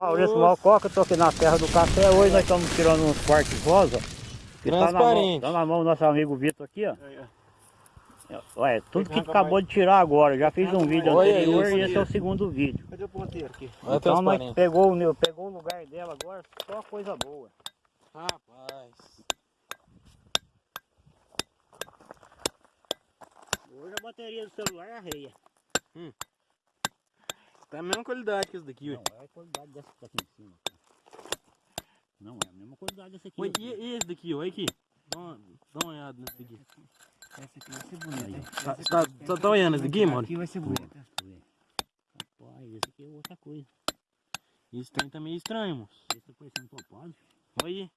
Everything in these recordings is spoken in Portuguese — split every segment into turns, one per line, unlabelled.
Maurício Malcoca, estou aqui na Terra do Café. Hoje nós estamos tirando uns cortes rosa. que Tá na, mão,
Transparente.
tá na mão do nosso amigo Vitor aqui, ó. Olha, tudo que acabou de tirar agora. Já fiz um vídeo anterior e esse é o segundo vídeo.
Cadê o ponteiro aqui?
Então nós pegou, o meu- pegou o lugar dela agora, só coisa boa.
Rapaz.
Hoje a bateria do celular é arreia.
Tá a mesma qualidade que esse daqui, ué.
Não, é a qualidade dessa que tá aqui em cima. cara. Não, é a mesma qualidade dessa aqui.
Ué, e, e esse daqui, olha aqui. Dá uma, dá uma olhada nesse daqui.
Esse aqui vai ser bonito. hein?
Tá,
Esse
tá, tá, tá olhando esse daqui, mano?
Aqui vai ser bonito.
Rapaz, esse aqui é outra coisa.
Esse trem tá meio estranho, moço.
Esse tá parecendo topado,
Olha aí.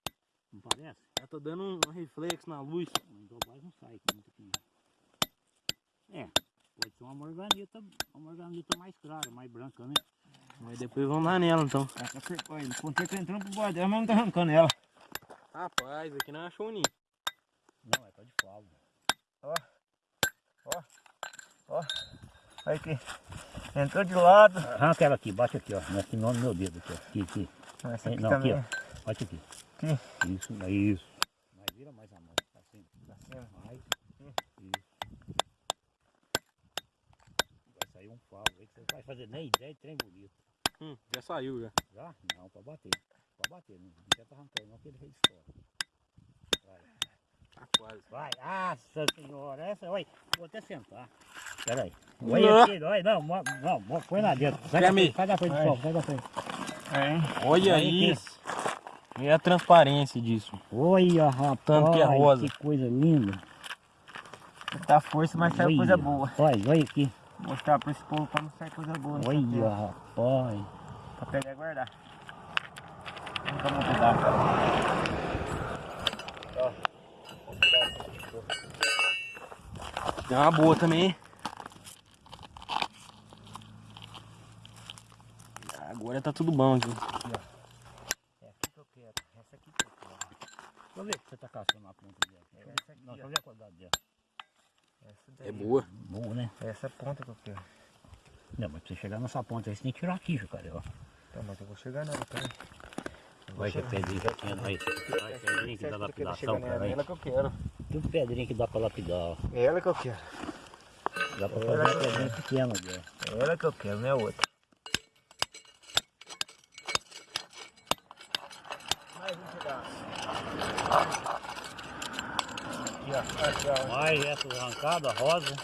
não parece?
Já tá dando um, um reflexo na luz.
Mas topado não sai aqui muito aqui. não. É, pode ser uma morganita, uma morganita mais clara, mais branca, né?
Mas depois vamos lá nela, então.
Olha, o ponteiro tá entrando pro bordel, mas não tá arrancando ela.
Rapaz, aqui não achou ninho.
Não, é tá de flauta.
Olha aqui. Entrou de lado.
Arranca ela aqui, bate aqui, ó. Nesse nome do meu dedo aqui, ó. Aqui, aqui.
Essa aqui
Não,
também.
aqui, Bate aqui.
Aqui.
Isso, é isso. Mas vira mais a mão, assim.
Assim,
Mais. Isso. Vai sair um favo aí que você não vai fazer nem ideia de trem bonito.
Hum, já saiu, já.
Já? Não, pra bater. Pra bater, não adianta arrancar, não que ele fez fora. Vai.
Tá quase.
Vai, nossa senhora, essa, olha, vou até sentar. Pera aí.
Não.
Olha aqui, olha, não, mo- não, mo- põe lá dentro. Sai da frente, sai da frente, pessoal, sai da frente.
É.
Olha
Aí,
isso. E a transparência disso.
Olha, rapaz,
Tanto que é rosa.
que coisa linda.
Dá força, mas sai
Olha,
coisa boa.
Rapaz, olha aqui.
Mostrar pra esse povo como sai coisa boa.
Olha, rapaz.
Pra pegar e guardar. Nunca vou mudar.
Tem uma boa também. hein? Agora tá tudo bom aqui.
É aqui que eu quero. Essa aqui que eu quero.
Deixa eu ver se você tá caçando a ponta dela.
Essa aqui,
Não,
ó.
deixa eu ver a qualidade dela.
Essa daí.
É boa.
Boa, né?
Essa é a ponta que eu quero.
Não, mas pra você chegar nessa ponta aí, você tem que tirar aqui, cara. Ó.
Tá, mas eu vou chegar nela, peraí.
Vai que é pedrinha tem aí. Vai, pedrinha que dá lapidação, cara.
É
aí.
ela que eu quero.
Tudo pedrinha que dá pra lapidar, ó.
É ela que eu quero.
Dá pra
É,
fazer uma pedrinha pequena dela.
É ela que eu quero, não é outra. Mais um pedaço. Aqui, ó. Aqui, ó.
Mais essa arrancada, rosa.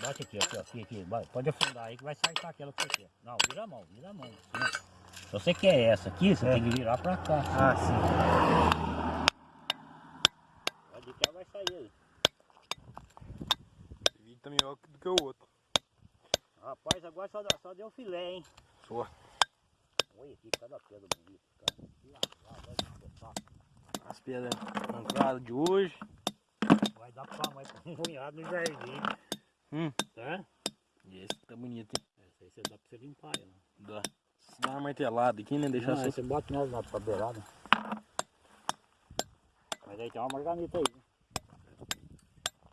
Bate aqui, aqui, aqui, aqui. Pode afundar aí que vai sair aquela que você quer. Não, vira a mão, vira a mão. assim. Se você quer essa aqui, você
É.
tem que virar pra cá.
Ah, sim.
Pode que ela vai sair aí.
Esse vídeo tá melhor do que o outro.
Rapaz, agora só, só deu filé, hein?
Só.
Olha aqui, cada pedra bonita, cara.
As pedras arrancadas de hoje.
Vai dar pra pra um cunhado no jardim.
Hum.
Tá?
E esse tá bonito, hein?
Essa aí você dá pra você limpar ela.
Dá. Se dá uma martelada aqui, né? Deixar só.
aí você bota nela na beirada. Mas aí tem uma marganita aí. né?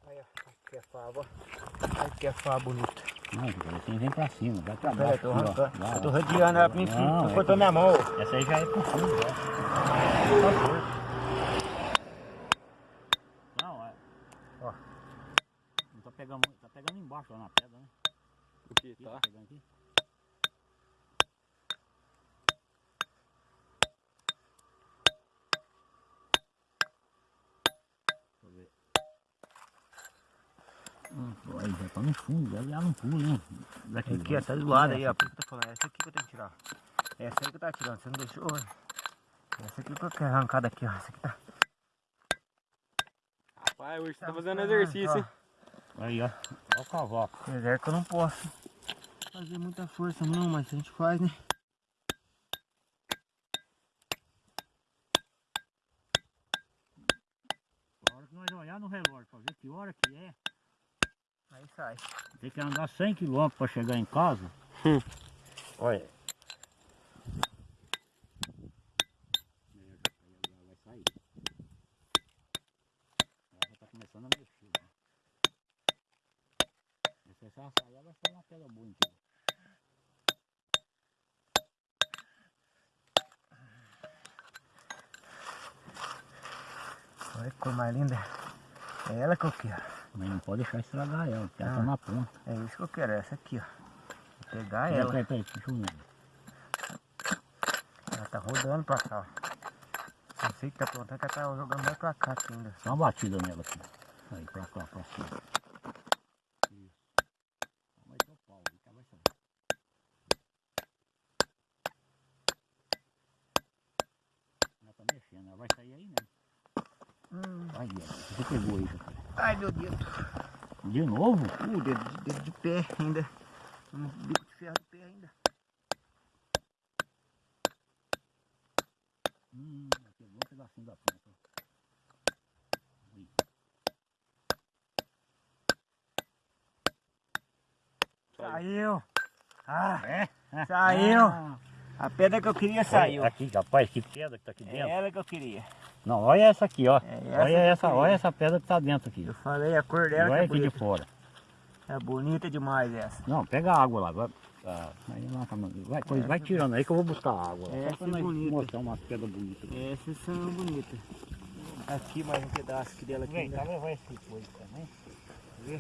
Aí. Aqui é fava. Aqui é fava bonita.
Não, assim vem pra cima, vai pra baixo.
tô
aqui, ó. Lá,
Eu tô rodeando ela pra mim. Tu
é
minha mão.
Essa aí já é pro fundo, ó. Não, é.
Ó.
Não tá pegando, muito, tá pegando embaixo lá na pedra, né?
O que
Aqui,
tá?
pegando aqui. Deixa eu ver. Aí já tá no fundo, deve ela não pula, né? Daqui,
Aqui, ó. Tá do lado aí, ó. Por que eu tô falando. Essa aqui que eu tenho que tirar. Essa aí que eu tava tirando. Você não deixou, né? Essa aqui que eu quero arrancar daqui, ó. Essa aqui tá.
Rapaz, hoje você tá fazendo exercício, hein?
Aí, ó. Olha o cavalo.
Apesar que eu não posso fazer muita força não, mas a gente faz, né?
A hora que nós olhar no relógio pra ver que hora que é,
Aí sai.
Tem que andar 100 km para chegar em casa.
Hum.
Olha. começando a sair, vai ser uma pedra bonita.
Olha que cor mais linda. É ela que eu quero.
Mas não pode deixar estragar ela, porque ela
Ah.
tá na ponta.
É isso que eu quero, essa aqui, ó. Vou pegar
Peraí,
ela.
peraí, peraí, deixa eu ver.
Ela tá rodando pra cá, ó. Não sei o que tá aprontando, que ela tá jogando mais pra cá aqui ainda.
Dá uma batida nela aqui. Aí, pra cá, pra cima. Isso. Vai ter o pau aí, que ela vai sair. Ela tá mexendo, ela vai sair aí, né?
Hum.
Vai, Guilherme, você pegou aí, cara.
Ai, meu dedo.
De novo?
Uh, dedo, de- dedo de pé ainda. Um bico de ferro de pé ainda.
Hum, pegou um pedacinho da ponta. Aí.
Saiu. Ah,
É?
Saiu.
Ah,
a pedra que eu queria saiu.
Olha Aqui, rapaz, que pedra que tá aqui
É
dentro.
ela que eu queria.
Não, olha essa aqui, ó.
É essa
olha essa,
queria.
olha essa pedra que tá dentro aqui.
Eu falei a cor dela
olha
que
aqui
é
de
bonita.
fora.
É bonita demais essa.
Não, pega a água lá. Vai, ah, tá, vai, coisa, vai tirando aí que eu vou buscar a água.
Essa
só pra
é bonita.
mostrar umas pedras bonitas.
Essas são bonitas. Aqui mais um pedaço aqui dela aqui.
Vem,
ainda.
tá levar esse coisa também. Vê?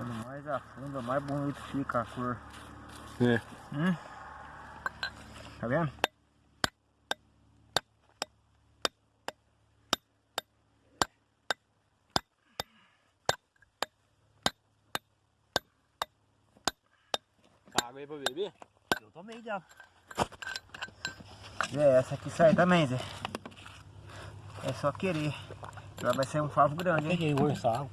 Quando mais mais bonito fica a cor.
É.
Hum? Tá vendo?
Água aí pra beber?
Eu tomei já.
Zé, essa aqui sai também, Zé. É só querer. Ela vai ser um favo grande, hein?
Peguei o orçado.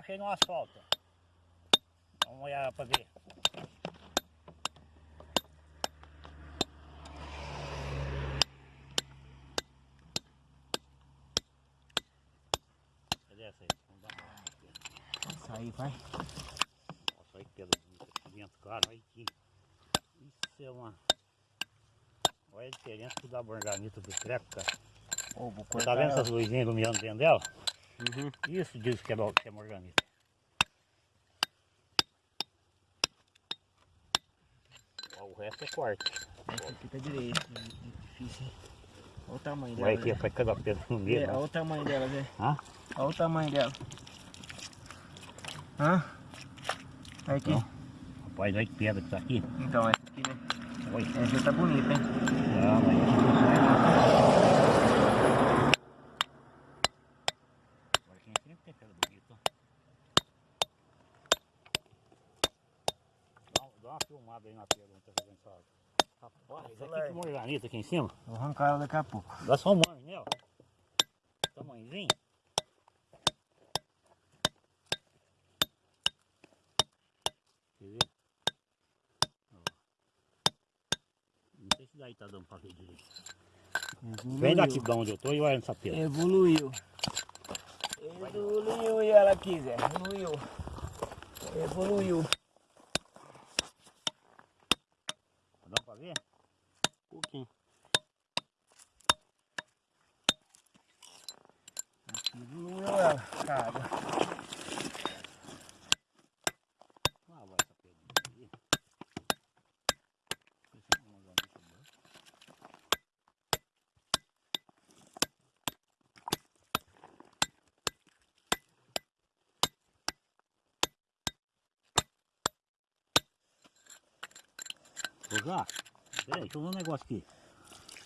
Aqui eu achei no asfalto. Vamos olhar pra ver. Cadê essa aí? Vamos dar uma.
Essa aí, vai.
Nossa, bonita aqui dentro, cara. Olha aqui. Isso é uma. Olha a diferença que dá a borganita do treco, cara.
Ô,
tá vendo essas luzinhas iluminando dentro dela?
Uhum.
Isso diz que é, bo- que é morganita. Ó, o resto é corte.
Essa aqui tá direito. Difícil, hein? Olha o tamanho dela.
Olha aqui, vai cada pedra no
É,
meio.
olha
né?
o tamanho dela, Zé.
Hã?
Olha o tamanho dela. Hã? Olha aqui.
Não. Rapaz, olha que pedra que tá aqui.
Então, essa aqui, né?
Olha.
Essa tá bonita, hein?
Não, mas... Agora quem sempre tem pedra bonita. Dá, um- dá uma filmada aí na pedra onde tá fazendo essa água. Que
é-
morganita aqui em cima.
Vou arrancar ela daqui a pouco.
Dá só um mano nela. Tamanhozinho. Quer ver? Não sei se daí tá dando pra ver direito. Vem daqui de onde eu tô e olha nessa pedra.
Evoluiu. Evoluiu e ela aqui, Zé. Evoluiu. Evoluiu.
Peraí, deixa eu ver um negócio aqui.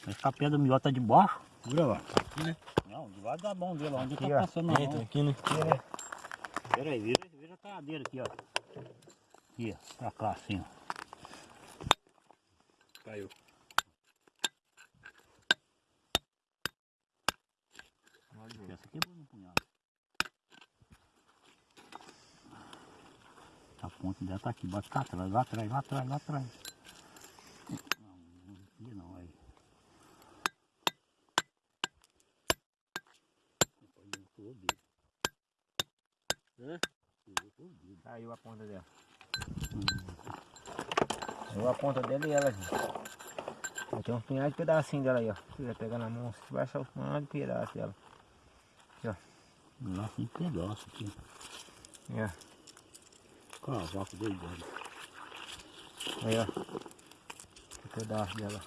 Essa pedra melhor tá de baixo. Segura lá.
Tá aqui, né?
Não, debaixo bom ver lá. onde
aqui,
tá passando
ó,
dentro,
aqui, né? É.
Peraí, veja, veja a caladeira aqui, ó. Aqui, ó, pra cá assim, ó.
Caiu. Essa quebrou é no punhado.
A ponta dela tá aqui, bate cá trás, lá atrás, lá atrás, lá atrás.
Ponta dela e ela, gente. Tem um punhado de pedacinho dela aí, ó. Se quiser pegar na mão, você vai achar um punhado de pedaço dela.
Lá tem pedaço aqui.
É.
Cavaco doidado.
Aí, ó. Um pedaço dela.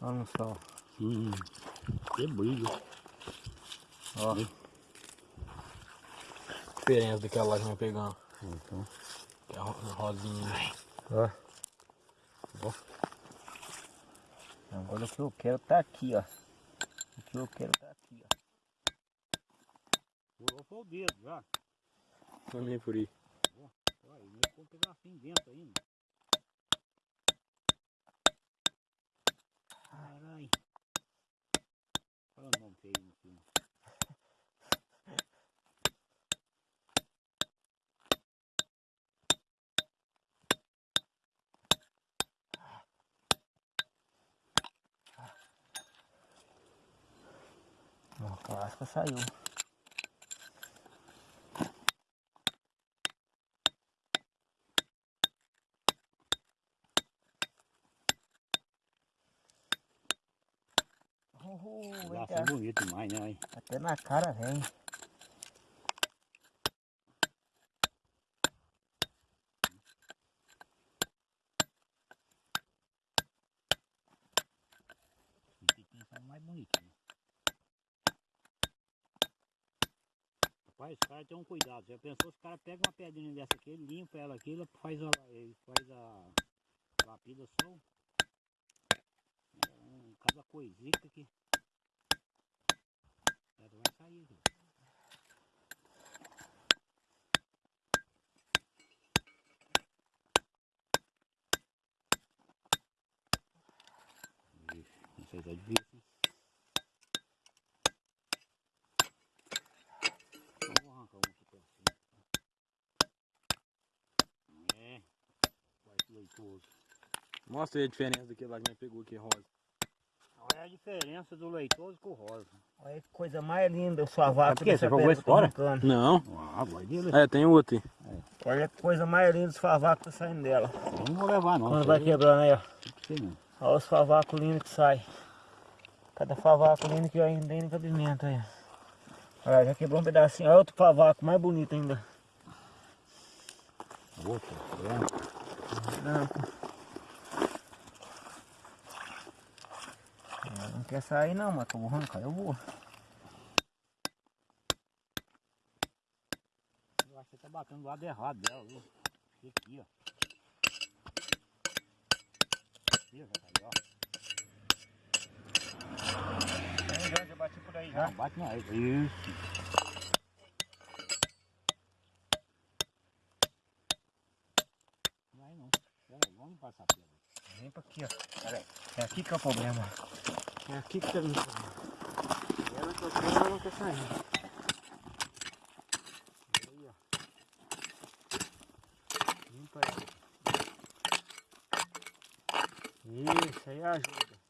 Olha no sol.
Hum, que brilho.
Ó.
Diferença daquela lá que nós pegamos.
Então,
Que é rosinha.
Ó.
Ó.
Agora o que eu quero tá aqui, ó. O que eu quero tá aqui, ó.
furou foi o dedo já.
Também por aí.
Olha, ele ficou um pedacinho dentro ainda. Caralho. Olha o nome feio no filme.
Ó, a casca saiu.
Lá
eita,
foi bonito demais, né?
até na cara vem.
Mais bonitinho. Rapaz, os caras têm um cuidado. Já pensou se o cara pega uma pedrinha dessa aqui, limpa ela aqui, ele faz a, ele faz a lapidação. É um, cada coisita que. Ela vai sair. viu? Não sei se é difícil. hein? Então, vou arrancar um aqui pertinho. É. Leitoso.
Mostra aí a diferença daquele lá que nós pegou aqui, rosa.
Olha a diferença do leitoso com o rosa.
Olha que coisa mais linda.
Por quê?
dessa
Você jogou
que tô
fora?
Não.
Ah, vai dele.
É, tem outro aí.
Olha que coisa mais linda o sovaco que tá saindo dela.
Eu não vou levar não.
Quando vai
aí
quebrando aí, ó. Olha os favacos lindos que sai. Cada favaco lindo que ainda tem no cabimento aí. Olha, já quebrou um pedacinho. Olha outro favaco mais bonito ainda.
Outra, é.
Não quer sair não, mas eu vou arrancar, eu vou.
Eu acho que você tá batendo do lado errado dela, viu? Aqui, ó. Aqui, ó, já ó.
Já, já bati por aí
Não, bate não. Isso. Vai não. Pera aí, vamos passar pela.
Vem pra aqui, ó. Pera aí. É aqui que é o problema. É aqui que tá vindo. Ela que eu quero, ela não quer sair. Aí, ó. Limpa aí. Isso aí ajuda.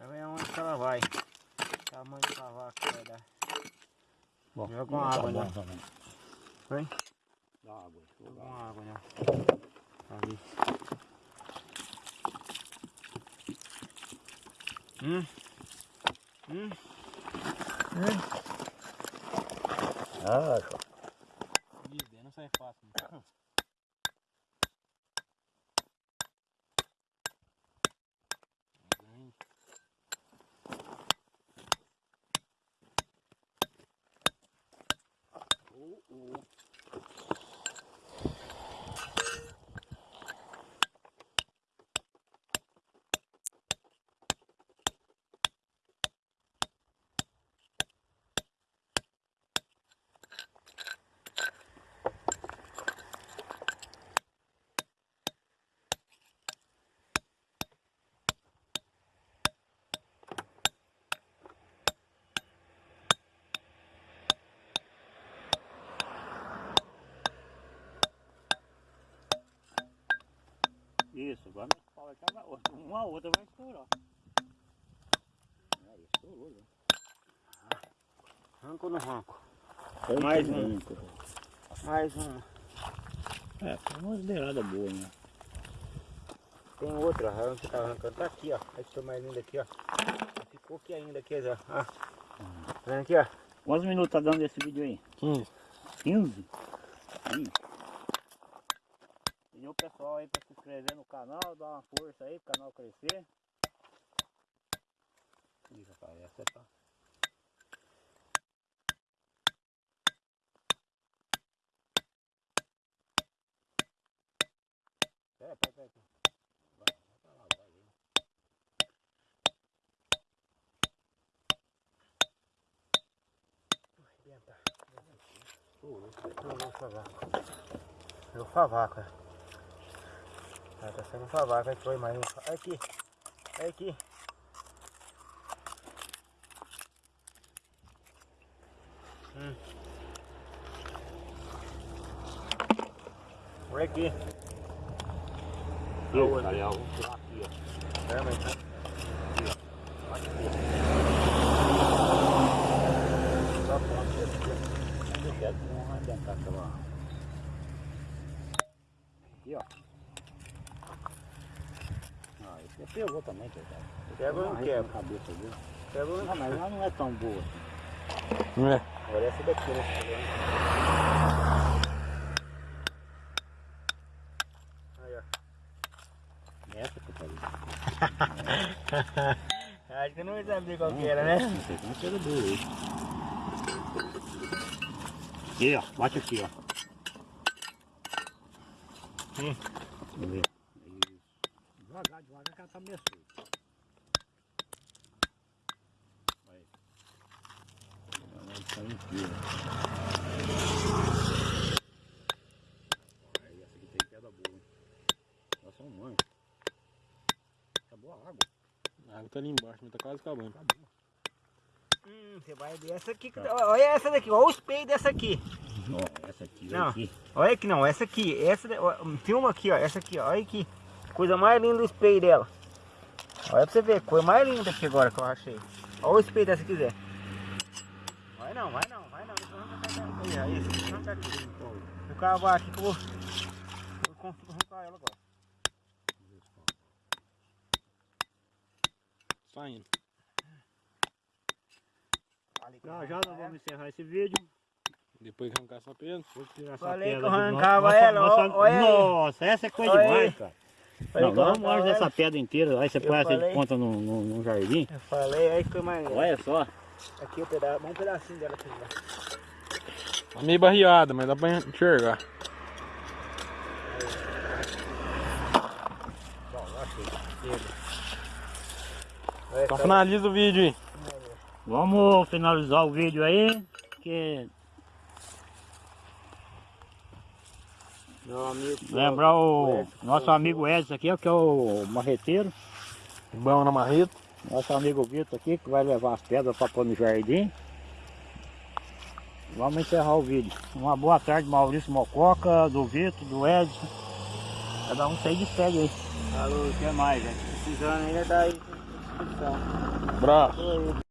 Agora é onde que ela vai. Tamanho do cavaco que vai dar.
Bom,
Joga
tá
água,
bom,
né?
tá bom.
Vem.
Dá água.
Joga
Joga
uma
água.
água, né? Ali. Hum. Hum. Hum.
Ah,
Isso
Isso, agora nós fala que uma outra vai estourar. Aí, estourou, né?
Ranco no ranco.
Foi
Mais um.
bem,
Mais uma.
É, foi uma beirada boa, né?
Tem outra, a você tá arrancando. Tá aqui, ó. Esse foi mais lindo aqui, ó. Ficou aqui ainda, aqui, ó. Ah. Tá vendo aqui, ó?
Quantos minutos tá dando esse vídeo aí?
15.
15? Ih. Pedir o pessoal aí pra se inscrever no canal, dar uma força aí pro canal crescer. Ih, rapaz, essa tá. Pera, pera, pera. Vai, vai pra lá, vai,
vou favaco. Eu favaco, ó. Ah, tá sendo favaco, aí foi mais um. Olha aqui. Olha aqui. Hum. Olha aqui.
Ih, cara, vou pular aqui, ó.
É, mas tá.
Só ponta aqui, ó. Aqui, arrebentar aquela. Aqui, ó. Aqui pegou também, coitado.
Pegou ou não quebra?
cabeça dele.
Pegou
Não, mas ela não é tão boa assim.
Não é?
Olha essa daqui, né? Aí, ó.
Essa que eu falei.
Acho que não vai saber qual que era, né?
Não sei, não chega duro aí. Aqui, ó. Bate aqui, ó.
Hum.
Vamos ver. Isso. Devagar, devagar que ela tá meio solta. Aí. Tá inteira. Aí, essa aqui tem pedra boa. hein? Elas são mães. Acabou a água.
A água tá ali embaixo, mas tá quase acabando.
Acabou.
Hum, você vai ver essa aqui. que- Olha essa daqui, olha o espelho dessa aqui.
Ó, essa aqui,
Não.
aqui.
Olha aqui não, essa aqui. Essa, tem uma aqui, ó. Essa aqui. Olha aqui. Coisa mais linda do espelho dela. Olha pra você ver, coisa mais linda aqui agora que eu achei. Olha o espelho dessa se quiser. Vai não, vai não, vai não. Deixa eu arrancar essa aí, arrancar. Vou cavar aqui que eu vou. Eu consigo arrancar ela agora.
Saindo.
Já já nós vamos encerrar esse vídeo.
Depois arrancar essa pedra.
Vou tirar essa
Falei
pedra
que arrancava
Nossa,
ela,
nossa,
olha.
Nossa, essa é coisa
Olha
demais,
aí.
cara.
Falei
Não, vamos
arrancava
essa pedra inteira. Aí você
Eu
põe essa de ponta no, no, no jardim.
Eu falei, aí que mais.
Olha só.
Aqui o pedaço, um pedacinho dela aqui.
Tá meio barreada, mas dá pra enxergar. Então finaliza o vídeo aí.
Vamos finalizar o vídeo aí. Que
Meu amigo.
lembrar o nosso amigo Edson aqui, que é o marreteiro.
Bom na marreta.
Nosso amigo Vitor aqui, que vai levar as pedras para pôr no jardim. Vamos encerrar o vídeo. Uma boa tarde, Maurício Mococa, do Vitor, do Edson. Cada um sai de pega aí.
O que mais, gente? Precisando ainda dá aí. Descrição.
Abraço.